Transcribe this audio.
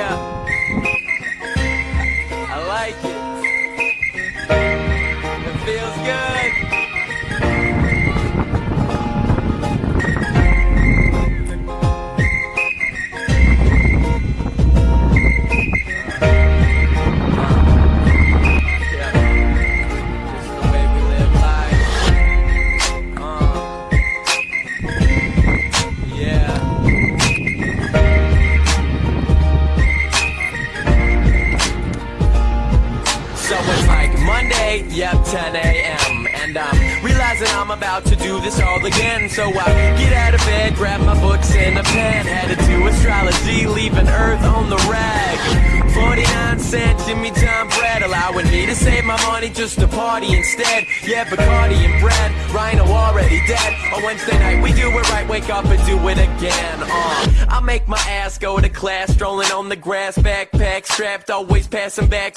Yeah. I like it. It feels good. Monday, yep, 10 a.m. And I'm realizing I'm about to do this all again. So I get out of bed, grab my books and a pen, headed to astrology, leaving Earth on the rag. 49 cent Jimmy John bread, allowing me to save my money just to party instead. Yeah, Bacardi and bread, Rhino already dead. On Wednesday night, we do it right, wake up and do it again. Uh, I make my ass go to class, strolling on the grass, backpack strapped, always passing back.